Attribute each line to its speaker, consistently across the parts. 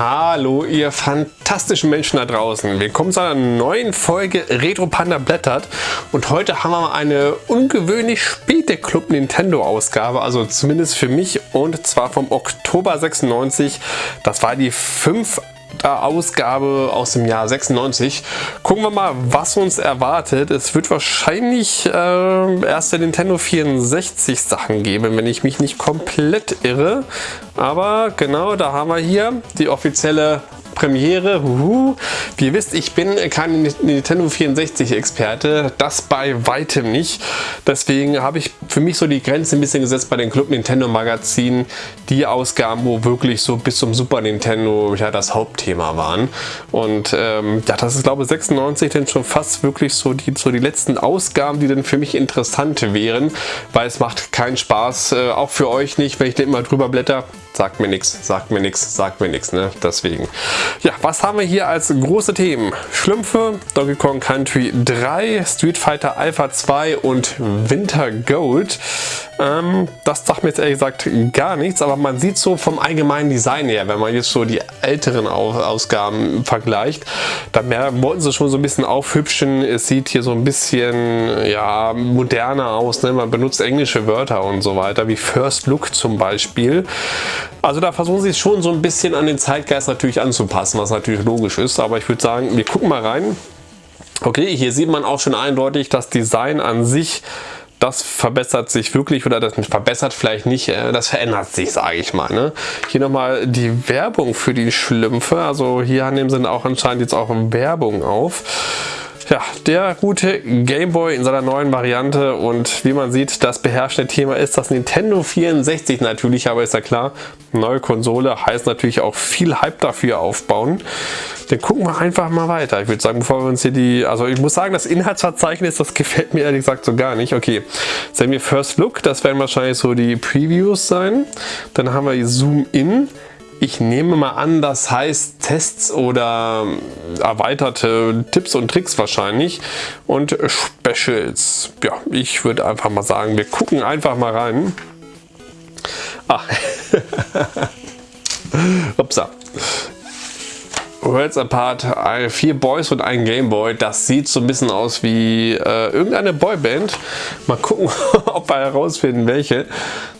Speaker 1: Hallo ihr fantastischen Menschen da draußen. Willkommen zu einer neuen Folge Retro Panda Blättert und heute haben wir mal eine ungewöhnlich späte Club Nintendo Ausgabe, also zumindest für mich und zwar vom Oktober 96. Das war die 5 Ausgabe aus dem Jahr 96. Gucken wir mal, was uns erwartet. Es wird wahrscheinlich äh, erste Nintendo 64 Sachen geben, wenn ich mich nicht komplett irre. Aber genau, da haben wir hier die offizielle Premiere. Uhu. Wie ihr wisst, ich bin kein Nintendo 64 Experte, das bei weitem nicht. Deswegen habe ich für mich so die Grenze ein bisschen gesetzt bei den Club Nintendo Magazinen. Die Ausgaben, wo wirklich so bis zum Super Nintendo ja das Hauptthema waren. Und ähm, ja, das ist glaube ich 96 denn schon fast wirklich so die, so die letzten Ausgaben, die dann für mich interessant wären, weil es macht keinen Spaß, äh, auch für euch nicht, wenn ich da immer drüber blätter sagt mir nichts, sagt mir nichts, sagt mir nichts, ne? Deswegen. Ja, was haben wir hier als große Themen? Schlümpfe, Donkey Kong Country 3, Street Fighter Alpha 2 und Winter Gold. Ähm, das sagt mir jetzt ehrlich gesagt gar nichts, aber man sieht so vom allgemeinen Design her, wenn man jetzt so die älteren Ausgaben vergleicht, dann wollten sie schon so ein bisschen aufhübschen. Es sieht hier so ein bisschen ja, moderner aus, ne? man benutzt englische Wörter und so weiter, wie First Look zum Beispiel. Also da versuchen sie es schon so ein bisschen an den Zeitgeist natürlich anzupassen, was natürlich logisch ist. Aber ich würde sagen, wir gucken mal rein. Okay, hier sieht man auch schon eindeutig, das Design an sich, das verbessert sich wirklich oder das verbessert vielleicht nicht, äh, das verändert sich, sage ich mal. Ne? Hier nochmal die Werbung für die Schlümpfe. Also hier nehmen sie auch anscheinend jetzt auch Werbung auf. Ja, der gute Game Boy in seiner neuen Variante und wie man sieht, das beherrschende Thema ist das Nintendo 64 natürlich, aber ist ja klar, neue Konsole heißt natürlich auch viel Hype dafür aufbauen. Dann gucken wir einfach mal weiter. Ich würde sagen, bevor wir uns hier die, also ich muss sagen, das Inhaltsverzeichnis, das gefällt mir ehrlich gesagt so gar nicht. Okay, sehen wir First Look, das werden wahrscheinlich so die Previews sein. Dann haben wir Zoom In. Ich nehme mal an, das heißt Tests oder erweiterte Tipps und Tricks wahrscheinlich und Specials. Ja, ich würde einfach mal sagen, wir gucken einfach mal rein. Ah, upsa. Worlds Apart, vier Boys und ein Gameboy. Das sieht so ein bisschen aus wie äh, irgendeine Boyband. Mal gucken, ob wir herausfinden, welche.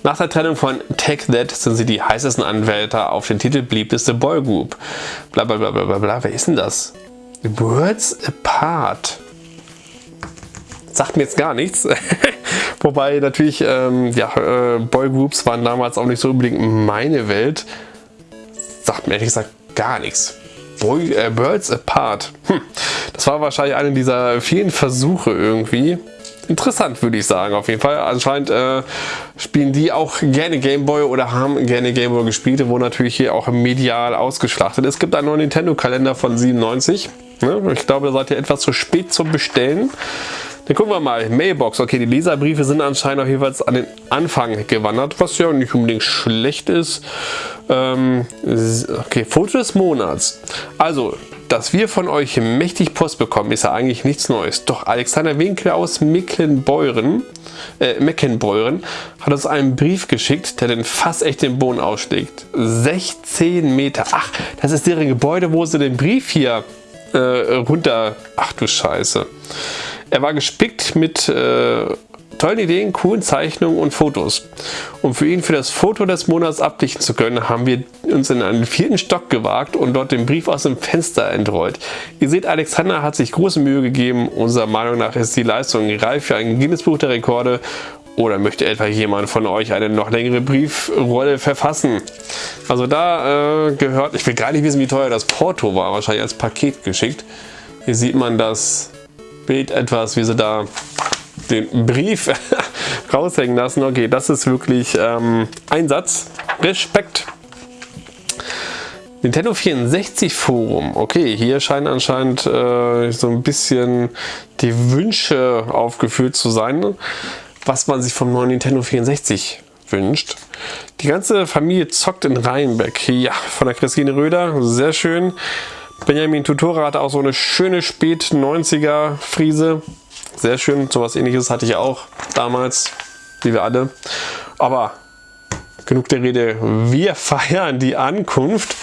Speaker 1: Nach der Trennung von Take That sind sie die heißesten Anwärter auf den Titel beliebteste Boygroup. Bla bla bla bla bla. Wer ist denn das? Worlds Apart. Sagt mir jetzt gar nichts. Wobei natürlich, ähm, ja, äh, Boygroups waren damals auch nicht so unbedingt meine Welt. Sagt mir ehrlich gesagt gar nichts. Boy, äh, Birds Apart. Hm. Das war wahrscheinlich einer dieser vielen Versuche irgendwie. Interessant würde ich sagen auf jeden Fall. Anscheinend äh, spielen die auch gerne Gameboy oder haben gerne Gameboy gespielt, wo natürlich hier auch medial ausgeschlachtet. Es gibt einen neuen Nintendo Kalender von 97. Ne? Ich glaube, da seid ihr etwas zu spät zum Bestellen. Dann gucken wir mal. Mailbox. Okay, die Leserbriefe sind anscheinend auch jeweils an den Anfang gewandert, was ja nicht unbedingt schlecht ist. Ähm, okay, Foto des Monats. Also, dass wir von euch mächtig Post bekommen, ist ja eigentlich nichts Neues. Doch Alexander Winkel aus Mecklenbeuren, äh, Meckenbeuren hat uns einen Brief geschickt, der den fast echt den Boden ausschlägt. 16 Meter. Ach, das ist deren Gebäude, wo sie den Brief hier äh, runter... Ach du Scheiße. Er war gespickt mit äh, tollen Ideen, coolen Zeichnungen und Fotos. Um für ihn für das Foto des Monats abdichten zu können, haben wir uns in einen vierten Stock gewagt und dort den Brief aus dem Fenster entrollt. Ihr seht, Alexander hat sich große Mühe gegeben. Unserer Meinung nach ist die Leistung reif für ein Guinness-Buch der Rekorde oder möchte etwa jemand von euch eine noch längere Briefrolle verfassen? Also da äh, gehört, ich will gar nicht wissen, wie teuer das Porto war, wahrscheinlich als Paket geschickt. Hier sieht man das Bild etwas, wie sie da den Brief raushängen lassen. Okay, das ist wirklich ähm, Einsatz. Respekt. Nintendo 64 Forum. Okay, hier scheinen anscheinend äh, so ein bisschen die Wünsche aufgeführt zu sein, was man sich vom neuen Nintendo 64 wünscht. Die ganze Familie zockt in Rheinbeck. Ja, von der Christine Röder. Sehr schön. Benjamin Tutora hatte auch so eine schöne Spät-90er Friese. Sehr schön, sowas ähnliches hatte ich auch damals, wie wir alle. Aber genug der Rede, wir feiern die Ankunft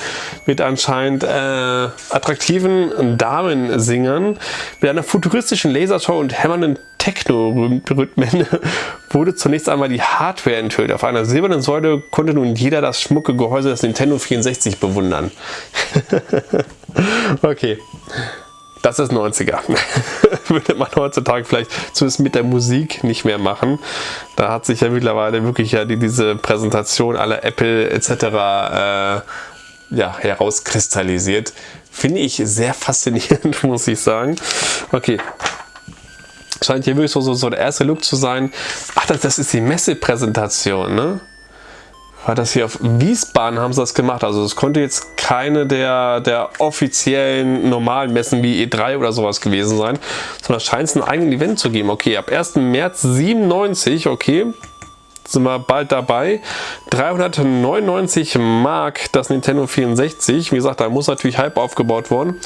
Speaker 1: mit anscheinend äh, attraktiven Damensingern, mit einer futuristischen Lasershow und hämmernden Techno-Rhythmen wurde zunächst einmal die Hardware enthüllt. Auf einer silbernen Säule konnte nun jeder das schmucke Gehäuse des Nintendo 64 bewundern. okay. Das ist 90er. Würde man heutzutage vielleicht zumindest mit der Musik nicht mehr machen. Da hat sich ja mittlerweile wirklich ja die, diese Präsentation aller Apple etc. Äh, ja, herauskristallisiert. Finde ich sehr faszinierend, muss ich sagen. Okay, scheint hier wirklich so, so, so der erste Look zu sein. Ach, das, das ist die Messepräsentation, ne? War das hier auf Wiesbaden haben sie das gemacht. Also es konnte jetzt keine der, der offiziellen normalen Messen wie E3 oder sowas gewesen sein, sondern scheint es ein eigenes Event zu geben. Okay, ab 1. März 97, okay, sind wir bald dabei. 399 Mark das Nintendo 64. Wie gesagt, da muss natürlich Hype aufgebaut worden.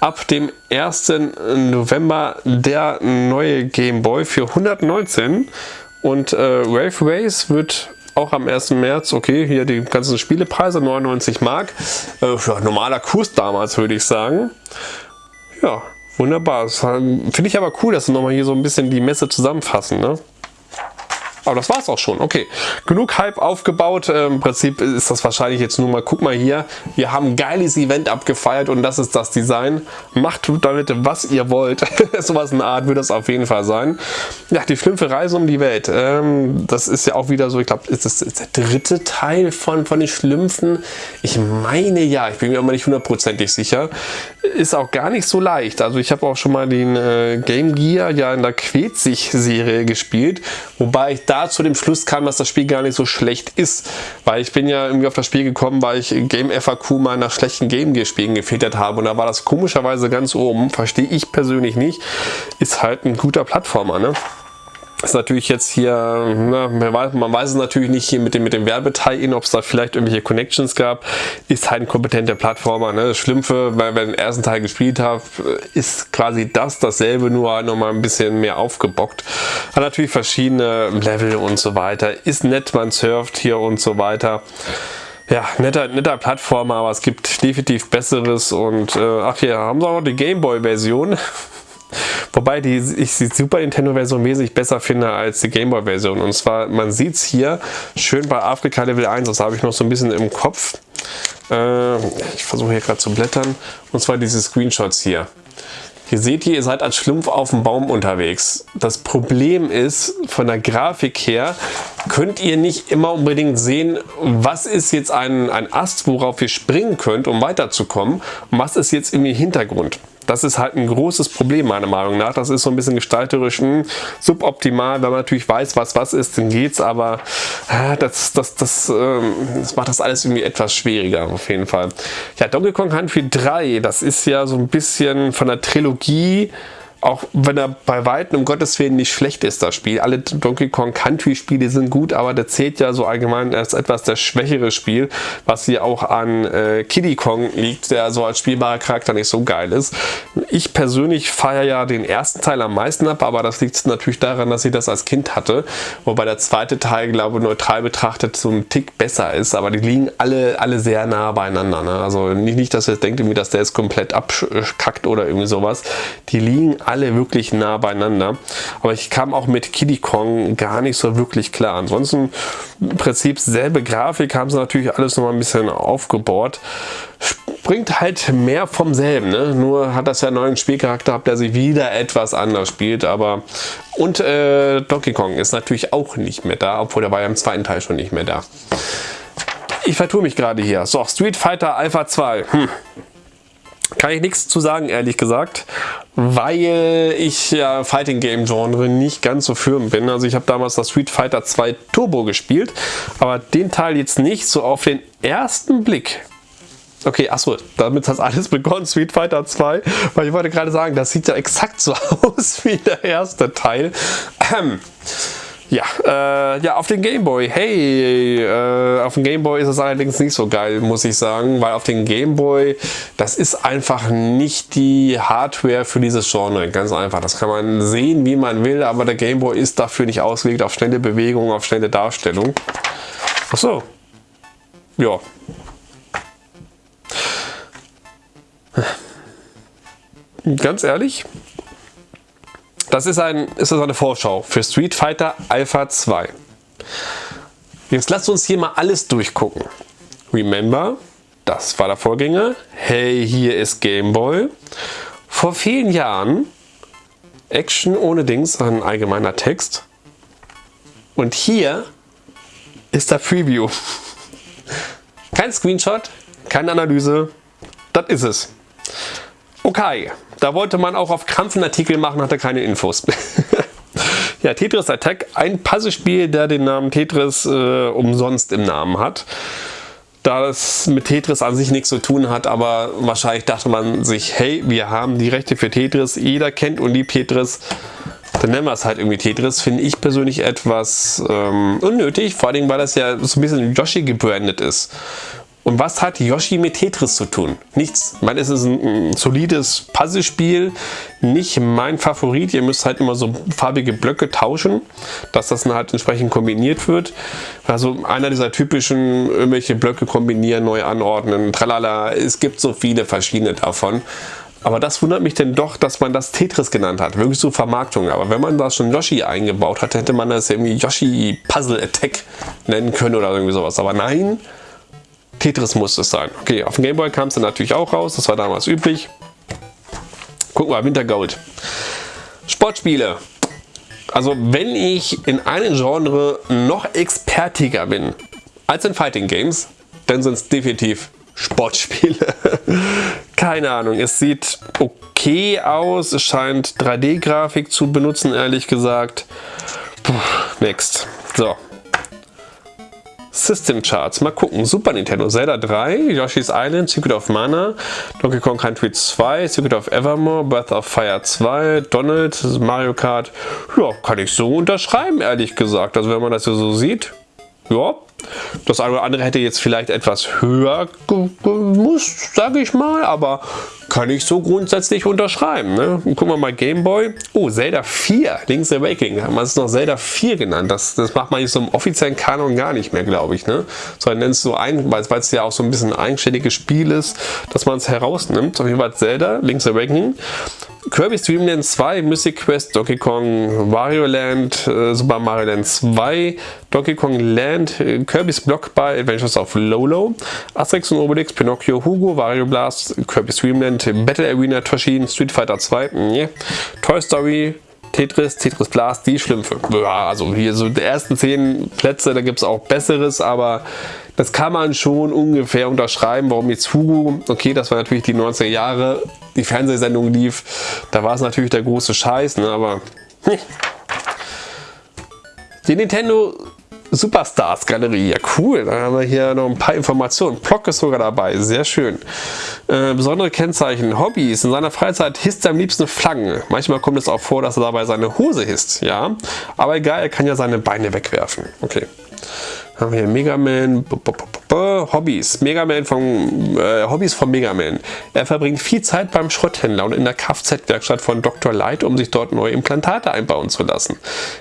Speaker 1: Ab dem 1. November der neue Game Boy für 119 und äh, Rave Race wird auch am 1. März, okay, hier die ganzen Spielepreise, 99 Mark. Äh, ja, normaler Kurs damals, würde ich sagen. Ja, wunderbar. Finde ich aber cool, dass sie nochmal hier so ein bisschen die Messe zusammenfassen. Ne? Aber das war es auch schon. Okay, genug Hype aufgebaut. Äh, Im Prinzip ist das wahrscheinlich jetzt nur mal, guck mal hier, wir haben ein geiles Event abgefeiert und das ist das Design. Macht damit, was ihr wollt. Sowas in der Art wird das auf jeden Fall sein. Ja, die schlimmste Reise um die Welt. Ähm, das ist ja auch wieder so, ich glaube, ist das der dritte Teil von, von den Schlümpfen? Ich meine ja, ich bin mir aber nicht hundertprozentig sicher. Ist auch gar nicht so leicht. Also ich habe auch schon mal den äh, Game Gear ja in der Quetzig-Serie gespielt, wobei ich da zu dem Schluss kam, dass das Spiel gar nicht so schlecht ist. Weil ich bin ja irgendwie auf das Spiel gekommen, weil ich Game FAQ mal nach schlechten Game Gear Spielen gefiltert habe und da war das komischerweise ganz oben. Verstehe ich persönlich nicht. Ist halt ein guter Plattformer, ne? Ist natürlich jetzt hier, na, man, weiß, man weiß es natürlich nicht hier mit dem, mit dem Werbeteil, ob es da vielleicht irgendwelche Connections gab. Ist halt ein kompetenter Plattformer. Ne? Das Schlimmste, weil wir den ersten Teil gespielt haben, ist quasi das, dasselbe, nur halt nochmal ein bisschen mehr aufgebockt. Hat natürlich verschiedene Level und so weiter. Ist nett, man surft hier und so weiter. Ja, netter, netter Plattformer, aber es gibt definitiv besseres und äh, ach hier haben sie auch noch die Gameboy-Version. Wobei die, ich die Super Nintendo Version wesentlich besser finde als die Game Boy Version. Und zwar, man sieht es hier schön bei Afrika Level 1, das habe ich noch so ein bisschen im Kopf. Äh, ich versuche hier gerade zu blättern. Und zwar diese Screenshots hier. Hier seht ihr, ihr seid als Schlumpf auf dem Baum unterwegs. Das Problem ist, von der Grafik her könnt ihr nicht immer unbedingt sehen, was ist jetzt ein, ein Ast, worauf ihr springen könnt, um weiterzukommen und was ist jetzt im Hintergrund. Das ist halt ein großes Problem meiner Meinung nach. Das ist so ein bisschen gestalterisch mh, hm, suboptimal. Wenn man natürlich weiß, was was ist, dann geht's. Aber äh, das, das, das, äh, das macht das alles irgendwie etwas schwieriger auf jeden Fall. Ja, Donkey Kong Country 3, das ist ja so ein bisschen von der Trilogie auch wenn er bei Weitem um Gottes Willen nicht schlecht ist, das Spiel. Alle Donkey Kong Country Spiele sind gut, aber der zählt ja so allgemein als etwas das schwächere Spiel, was hier auch an äh, Kiddy Kong liegt, der so als spielbarer Charakter nicht so geil ist. Ich persönlich feiere ja den ersten Teil am meisten ab, aber das liegt natürlich daran, dass ich das als Kind hatte, wobei der zweite Teil, glaube ich, neutral betrachtet so ein Tick besser ist, aber die liegen alle, alle sehr nah beieinander. Ne? Also nicht, nicht, dass ihr denkt, dass der jetzt komplett abkackt oder irgendwie sowas. Die liegen alle alle wirklich nah beieinander. Aber ich kam auch mit Kiddy Kong gar nicht so wirklich klar. Ansonsten im Prinzip selbe Grafik, haben sie natürlich alles noch mal ein bisschen aufgebaut. Bringt halt mehr vom selben. Ne? Nur hat das ja einen neuen Spielcharakter, der sich wieder etwas anders spielt. Aber und äh, Donkey Kong ist natürlich auch nicht mehr da, obwohl der war ja im zweiten Teil schon nicht mehr da. Ich vertue mich gerade hier. So, Street Fighter Alpha 2. Hm. Kann ich nichts zu sagen, ehrlich gesagt, weil ich ja Fighting Game Genre nicht ganz so firm bin. Also ich habe damals das Street Fighter 2 Turbo gespielt, aber den Teil jetzt nicht so auf den ersten Blick. Okay, achso, damit hat alles begonnen, Street Fighter 2, weil ich wollte gerade sagen, das sieht ja exakt so aus wie der erste Teil. Ähm. Ja, äh, ja, auf den Gameboy. Hey, äh, auf dem Gameboy ist es allerdings nicht so geil, muss ich sagen, weil auf den Gameboy, das ist einfach nicht die Hardware für dieses Genre. Ganz einfach. Das kann man sehen, wie man will, aber der Gameboy ist dafür nicht ausgelegt auf schnelle Bewegung, auf schnelle Darstellung. Ach so. Ja, Ganz ehrlich, das ist, ein, ist eine Vorschau für Street Fighter Alpha 2. Jetzt lasst uns hier mal alles durchgucken. Remember, das war der Vorgänger. Hey, hier ist Game Boy. Vor vielen Jahren, Action ohne Dings, ein allgemeiner Text. Und hier ist der Preview. Kein Screenshot, keine Analyse, das ist es. Okay, da wollte man auch auf Krampf einen Artikel machen, hatte keine Infos. ja, Tetris Attack, ein Puzzlespiel, der den Namen Tetris äh, umsonst im Namen hat. Da es mit Tetris an sich nichts zu tun hat, aber wahrscheinlich dachte man sich, hey, wir haben die Rechte für Tetris, jeder kennt und liebt Tetris, dann nennen wir es halt irgendwie Tetris, finde ich persönlich etwas ähm, unnötig, vor allem weil das ja so ein bisschen Yoshi gebrandet ist. Und was hat Yoshi mit Tetris zu tun? Nichts. Ich meine, es ist ein, ein solides Puzzlespiel, nicht mein Favorit. Ihr müsst halt immer so farbige Blöcke tauschen, dass das dann halt entsprechend kombiniert wird. Also einer dieser typischen irgendwelche Blöcke kombinieren, neu anordnen, tralala. Es gibt so viele verschiedene davon. Aber das wundert mich denn doch, dass man das Tetris genannt hat. Wirklich so Vermarktung. Aber wenn man da schon Yoshi eingebaut hat, hätte man das irgendwie Yoshi Puzzle Attack nennen können oder irgendwie sowas. Aber nein, Tetris muss es sein. Okay, auf dem Gameboy kam es dann natürlich auch raus, das war damals üblich. Gucken wir, Wintergold. Sportspiele. Also wenn ich in einem Genre noch expertiger bin als in Fighting Games, dann sind es definitiv Sportspiele. Keine Ahnung, es sieht okay aus, es scheint 3D-Grafik zu benutzen, ehrlich gesagt. Puh, next. So, System Charts. Mal gucken. Super Nintendo, Zelda 3, Yoshi's Island, Secret of Mana, Donkey Kong Country 2, Secret of Evermore, Breath of Fire 2, Donald, Mario Kart. Ja, kann ich so unterschreiben, ehrlich gesagt. Also wenn man das so sieht, ja, das eine oder andere hätte jetzt vielleicht etwas höher gemusst, sage ich mal, aber kann ich so grundsätzlich unterschreiben. Ne? Gucken wir mal Gameboy. Oh, Zelda 4, Link's Awakening. Haben wir es noch Zelda 4 genannt. Das, das macht man jetzt so im offiziellen Kanon gar nicht mehr, glaube ich. Ne? Sondern nennt es so ein, weil es ja auch so ein bisschen ein eigenständiges Spiel ist, dass man es herausnimmt. Auf jeden Fall Zelda, Link's Awakening. Kirby's Dream Land 2, Mystic Quest, Donkey Kong, Wario Land, äh, Super Mario Land 2, Donkey Kong Land, äh, Kirby's Block by Adventures of Lolo, Asterix und Obelix, Pinocchio, Hugo, Wario Blast, Kirby's Dream Land, Battle Arena, Toshin, Street Fighter 2, yeah. Toy Story, Tetris, Tetris Blast, die Schlümpfe. Ja, also hier so die ersten 10 Plätze, da gibt es auch Besseres, aber das kann man schon ungefähr unterschreiben, warum jetzt Hugo, okay, das war natürlich die 90er Jahre, die Fernsehsendung lief, da war es natürlich der große Scheiß, ne, aber hm. die Nintendo Superstars Galerie, ja cool, da haben wir hier noch ein paar Informationen. Block ist sogar dabei, sehr schön. Äh, besondere Kennzeichen, Hobbys, in seiner Freizeit hisst er am liebsten Flaggen. Manchmal kommt es auch vor, dass er dabei seine Hose hisst, ja. Aber egal, er kann ja seine Beine wegwerfen. Okay. Haben wir hier Mega Man, Hobbys, Mega Man von, äh, Hobbys von Mega Man. Er verbringt viel Zeit beim Schrotthändler und in der Kfz-Werkstatt von Dr. Light, um sich dort neue Implantate einbauen zu lassen.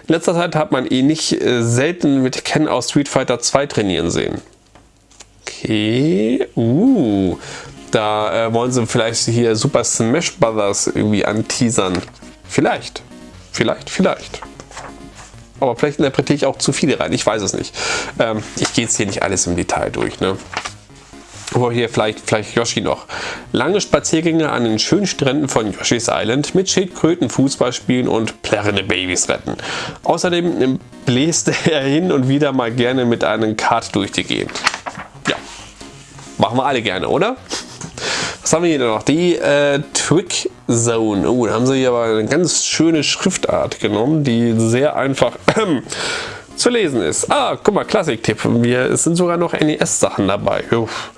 Speaker 1: In letzter Zeit hat man ihn nicht äh, selten mit Ken aus Street Fighter 2 trainieren sehen. Okay, uh, da äh, wollen sie vielleicht hier Super Smash Brothers irgendwie anteasern. Vielleicht, vielleicht, vielleicht aber vielleicht interpretiere ich auch zu viele rein, ich weiß es nicht. Ähm, ich gehe jetzt hier nicht alles im Detail durch. Ne? Aber hier vielleicht, vielleicht Yoshi noch. Lange Spaziergänge an den schönen Stränden von Yoshi's Island mit Schildkröten Fußball spielen und plärrende Babys retten. Außerdem bläst er hin und wieder mal gerne mit einem Kart durch die Gegend. Ja, machen wir alle gerne, oder? Was haben wir hier noch? Die äh, Trick Zone. Oh, da haben sie hier aber eine ganz schöne Schriftart genommen, die sehr einfach äh, zu lesen ist. Ah, guck mal, Klassik-Tipp. Es sind sogar noch NES-Sachen dabei. Uff.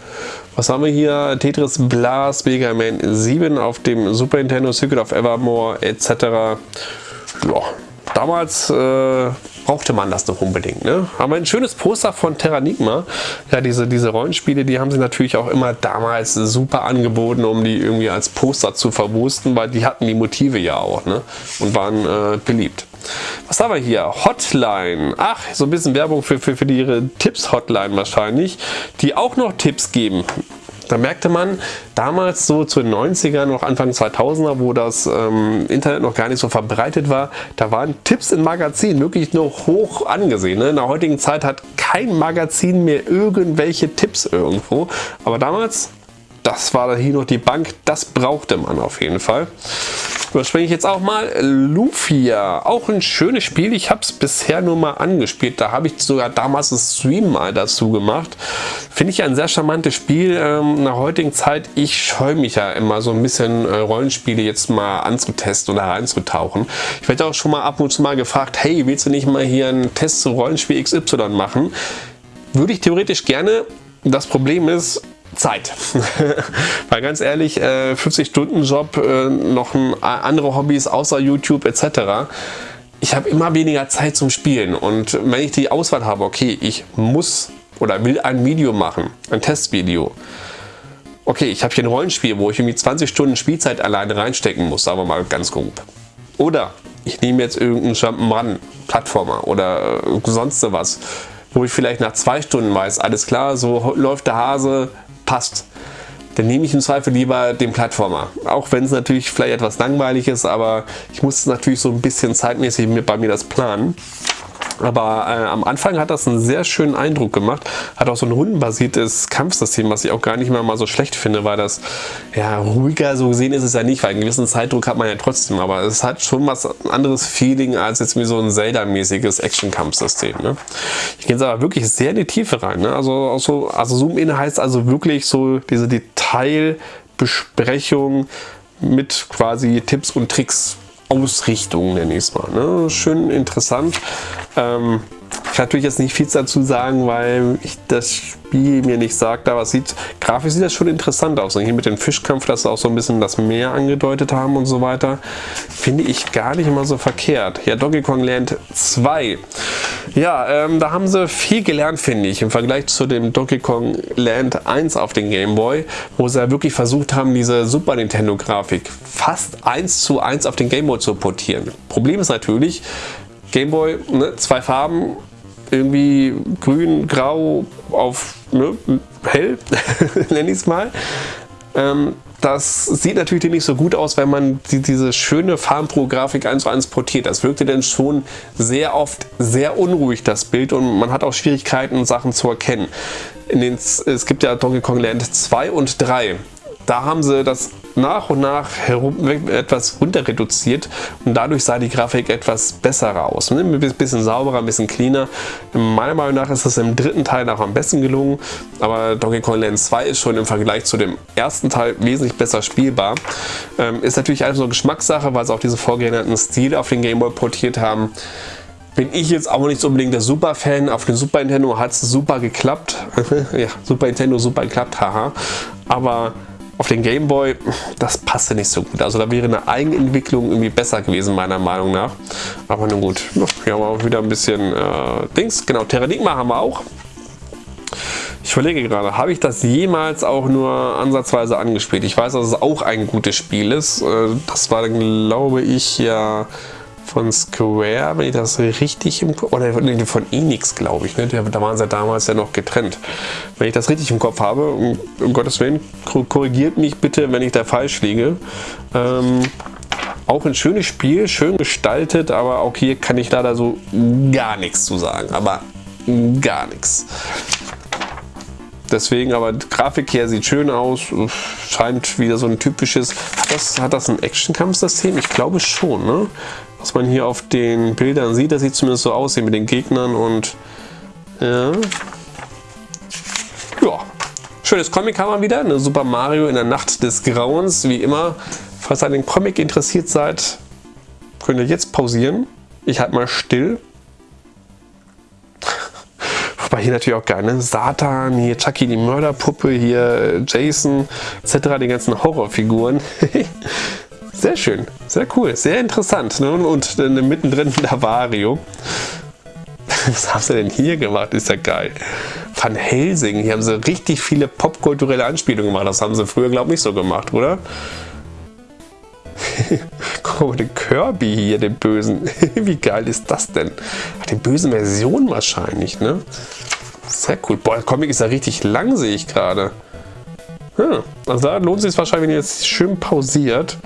Speaker 1: Was haben wir hier? Tetris Blast, Mega Man 7 auf dem Super Nintendo, Secret of Evermore etc. Ja, damals äh, brauchte man das doch unbedingt. Ne? Aber ein schönes Poster von Terranigma. Ja, diese, diese Rollenspiele, die haben sie natürlich auch immer damals super angeboten, um die irgendwie als Poster zu verwursten, weil die hatten die Motive ja auch ne? und waren äh, beliebt. Was haben wir hier? Hotline. Ach, so ein bisschen Werbung für, für, für ihre Tipps-Hotline wahrscheinlich, die auch noch Tipps geben. Da merkte man damals so zu den 90ern, noch Anfang 2000er, wo das ähm, Internet noch gar nicht so verbreitet war, da waren Tipps in Magazinen wirklich nur hoch angesehen. Ne? In der heutigen Zeit hat kein Magazin mehr irgendwelche Tipps irgendwo. Aber damals, das war hier noch die Bank, das brauchte man auf jeden Fall. Überspringe ich jetzt auch mal Lufia. Auch ein schönes Spiel. Ich habe es bisher nur mal angespielt. Da habe ich sogar damals einen Stream mal dazu gemacht. Finde ich ein sehr charmantes Spiel. Ähm, der heutigen Zeit, ich scheue mich ja immer so ein bisschen äh, Rollenspiele jetzt mal anzutesten oder reinzutauchen. Ich werde auch schon mal ab und zu mal gefragt, hey, willst du nicht mal hier einen Test zu Rollenspiel XY machen? Würde ich theoretisch gerne. Das Problem ist, Zeit. Weil ganz ehrlich, 50-Stunden-Job, äh, äh, noch andere Hobbys außer YouTube etc. Ich habe immer weniger Zeit zum Spielen und wenn ich die Auswahl habe, okay, ich muss oder will ein Video machen, ein Testvideo. Okay, ich habe hier ein Rollenspiel, wo ich irgendwie 20 Stunden Spielzeit alleine reinstecken muss, sagen wir mal ganz grob. Oder ich nehme jetzt irgendeinen Jump'n'Run, Plattformer oder äh, sonst was, wo ich vielleicht nach zwei Stunden weiß, alles klar, so läuft der Hase, passt, dann nehme ich im Zweifel lieber den Plattformer. Auch wenn es natürlich vielleicht etwas langweilig ist, aber ich muss natürlich so ein bisschen zeitmäßig bei mir das planen. Aber äh, am Anfang hat das einen sehr schönen Eindruck gemacht. Hat auch so ein rundenbasiertes Kampfsystem, was ich auch gar nicht mehr mal so schlecht finde, weil das ja ruhiger so gesehen ist es ja nicht, weil einen gewissen Zeitdruck hat man ja trotzdem. Aber es hat schon was anderes Feeling als jetzt wie so ein Zelda-mäßiges Action-Kampfsystem. Ne? Ich gehe jetzt aber wirklich sehr in die Tiefe rein. Ne? Also, so, also Zoom-In heißt also wirklich so diese Detailbesprechung mit quasi Tipps und Tricks Ausrichtung, nenne ich es mal. Ne? Schön interessant. Ähm, ich kann natürlich jetzt nicht viel dazu sagen, weil ich das Spiel mir nicht sagt, aber es sieht, grafisch sieht das schon interessant aus. Und hier mit dem Fischkampf, dass sie auch so ein bisschen das Meer angedeutet haben und so weiter, finde ich gar nicht mal so verkehrt. Ja, Donkey Kong Land 2. Ja, ähm, da haben sie viel gelernt, finde ich, im Vergleich zu dem Donkey Kong Land 1 auf den Game Boy, wo sie ja wirklich versucht haben, diese Super Nintendo Grafik fast 1 zu 1 auf den Game Boy zu portieren. Problem ist natürlich, Gameboy, ne, zwei Farben, irgendwie grün, grau auf ne, hell, nenne ich es mal. Ähm, das sieht natürlich nicht so gut aus, wenn man die, diese schöne Farbenpro-Grafik 1 zu 1 portiert. Das wirkte dann schon sehr oft sehr unruhig, das Bild, und man hat auch Schwierigkeiten, Sachen zu erkennen. Den, es gibt ja Donkey Kong Land 2 und 3 da haben sie das nach und nach etwas runter reduziert und dadurch sah die Grafik etwas besser aus. Ne? Ein bisschen sauberer, ein bisschen cleaner. Meiner Meinung nach ist das im dritten Teil auch am besten gelungen, aber Donkey Kong Land 2 ist schon im Vergleich zu dem ersten Teil wesentlich besser spielbar. Ähm, ist natürlich alles so Geschmackssache, weil sie auch diese vorgängerten Stil auf den Game Boy portiert haben bin ich jetzt auch nicht unbedingt der Super-Fan. Auf dem Super Nintendo hat es super geklappt. ja, Super Nintendo super geklappt, haha. Aber auf den Game Boy, das passte nicht so gut. Also da wäre eine Eigenentwicklung irgendwie besser gewesen, meiner Meinung nach. Aber nun gut, hier haben wir auch wieder ein bisschen äh, Dings. Genau, Terranigma haben wir auch. Ich überlege gerade, habe ich das jemals auch nur ansatzweise angespielt? Ich weiß, dass es auch ein gutes Spiel ist. Äh, das war, glaube ich, ja von Square, wenn ich das richtig im Kopf, oder von Enix, glaube ich, ne? da waren sie damals ja noch getrennt. Wenn ich das richtig im Kopf habe, um, um Gottes Willen, korrigiert mich bitte, wenn ich da falsch liege. Ähm, auch ein schönes Spiel, schön gestaltet, aber auch hier kann ich leider so gar nichts zu sagen, aber gar nichts. Deswegen, aber Grafik hier sieht schön aus, scheint wieder so ein typisches, hat das, hat das ein Action-Kampfsystem? Ich glaube schon, ne? was man hier auf den Bildern sieht. Das sieht zumindest so aus hier mit den Gegnern und ja. Ja. Schönes Comic haben wir wieder. Eine Super Mario in der Nacht des Grauens. Wie immer, falls ihr an den Comic interessiert seid, könnt ihr jetzt pausieren. Ich halte mal still. Wobei hier natürlich auch geil, ne? Satan, hier Chucky die Mörderpuppe, hier Jason, etc. Die ganzen Horrorfiguren. Sehr schön, sehr cool, sehr interessant. Ne? Und äh, mittendrin der Vario. Was haben sie denn hier gemacht? Ist ja geil. Van Helsing, hier haben sie richtig viele popkulturelle Anspielungen gemacht. Das haben sie früher, glaube ich, nicht so gemacht, oder? Guck mal, den Kirby hier, den Bösen. Wie geil ist das denn? Die böse Version wahrscheinlich, ne? Sehr cool. Boah, der Comic ist ja richtig lang, sehe ich gerade. Hm. Also da lohnt es sich wahrscheinlich, wenn ihr jetzt schön pausiert.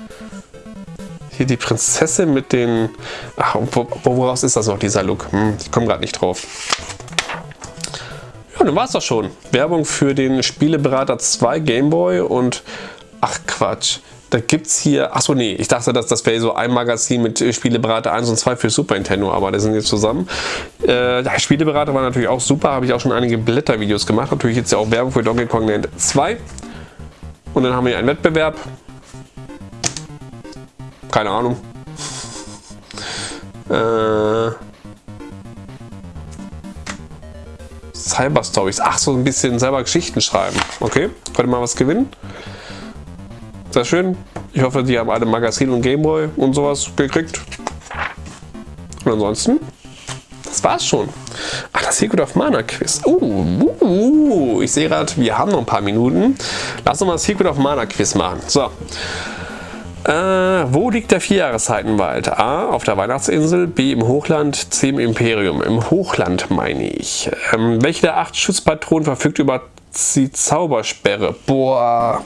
Speaker 1: Hier die Prinzessin mit den... Ach, woraus ist das noch, dieser Look? Hm, ich komme gerade nicht drauf. Ja, dann war es doch schon. Werbung für den Spieleberater 2 Gameboy und... Ach Quatsch. Da gibt es hier, achso nee, ich dachte, dass das wäre so ein Magazin mit Spieleberater 1 und 2 für Super Nintendo, aber die sind jetzt zusammen. Äh, der Spieleberater war natürlich auch super, habe ich auch schon einige Blättervideos gemacht. Natürlich jetzt ja auch Werbung für Donkey Kong Land 2. Und dann haben wir einen Wettbewerb. Keine Ahnung. Äh, Cyber Stories. Ach, so ein bisschen selber Geschichten schreiben. Okay, könnte mal was gewinnen. Sehr schön. Ich hoffe, die haben alle Magazin und Gameboy und sowas gekriegt. Und ansonsten, das war's schon. Ach, das Secret of Mana Quiz. Uh, uh, uh. ich sehe gerade, wir haben noch ein paar Minuten. Lass uns mal das Secret of Mana Quiz machen. So. Äh, wo liegt der Vierjahreszeitenwald? A. Auf der Weihnachtsinsel, B. im Hochland, C. im Imperium. Im Hochland meine ich. Ähm, welche der acht Schutzpatronen verfügt über die Zaubersperre? Boah.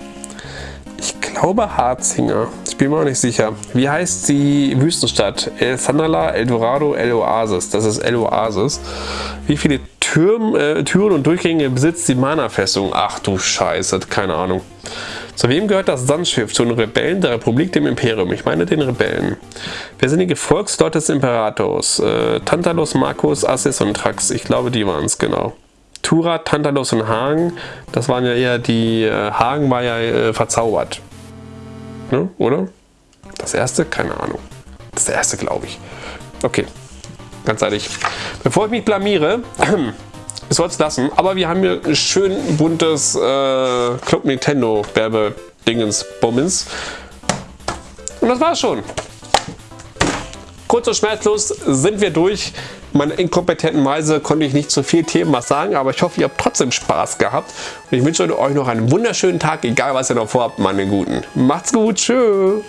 Speaker 1: Ich glaube Harzinger. Ich bin mir auch nicht sicher. Wie heißt die Wüstenstadt? El Sanala, El Dorado, El Oasis. Das ist El Oasis. Wie viele Türm, äh, Türen und Durchgänge besitzt die Mana-Festung? Ach du Scheiße, keine Ahnung. Zu wem gehört das Sandschiff? Zu den Rebellen der Republik, dem Imperium. Ich meine den Rebellen. Wer sind die Gefolgsleute des Imperators? Äh, Tantalus, Markus, Assis und Trax. Ich glaube, die waren es genau. Tura, Tantalus und Hagen, das waren ja eher die, äh, Hagen war ja äh, verzaubert. Ne? Oder? Das erste? Keine Ahnung. Das erste, glaube ich. Okay, ganz ehrlich. Bevor ich mich blamiere, ich soll es lassen, aber wir haben hier ein schön buntes äh, Club Nintendo Werbe-Dingens, Bummens. Und das war's schon. Kurz und schmerzlos sind wir durch meiner inkompetenten Weise konnte ich nicht zu viel Themen was sagen, aber ich hoffe, ihr habt trotzdem Spaß gehabt. Und ich wünsche euch noch einen wunderschönen Tag, egal was ihr noch vorhabt, meine Guten. Macht's gut, tschüss.